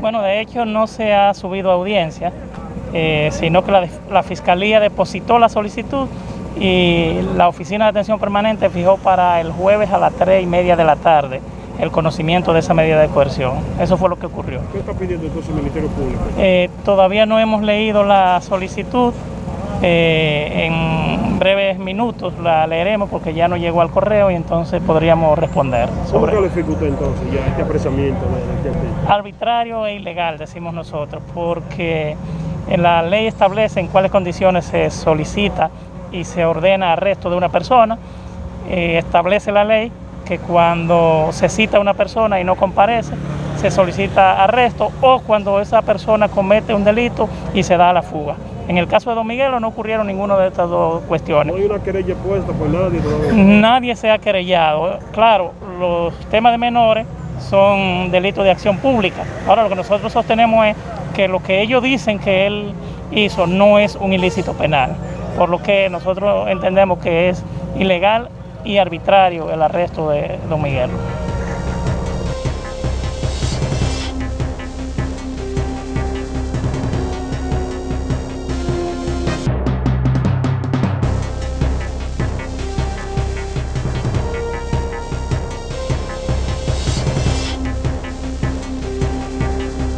Bueno, de hecho no se ha subido a audiencia, eh, sino que la, la, Fiscalía depositó la solicitud y la Oficina de Atención Permanente fijó para el jueves a las 3 y media de la tarde el conocimiento de esa medida de coerción. Eso fue lo que ocurrió. ¿Qué está pidiendo entonces el Ministerio Público? Eh, todavía no hemos leído la solicitud. Eh, en breves minutos la leeremos porque ya no llegó al correo y entonces podríamos responder. Sobre... ¿Cómo califica usted entonces ya este apresamiento? De, de... Arbitrario e ilegal, decimos nosotros, porque la ley establece en cuáles condiciones se solicita y se ordena arresto de una persona. Eh, establece la ley que cuando se cita a una persona y no comparece, se solicita arresto o cuando esa persona comete un delito y se da a la fuga. En el caso de Don Miguelo no ocurrieron ninguna de estas dos cuestiones. ¿No hay una querella puesta por nadie? Todavía? Nadie se ha querellado. Claro, los temas de menores son delitos de acción pública. Ahora lo que nosotros sostenemos es que lo que ellos dicen que él hizo no es un ilícito penal, por lo que nosotros entendemos que es ilegal y arbitrario el arresto de Don Miguel.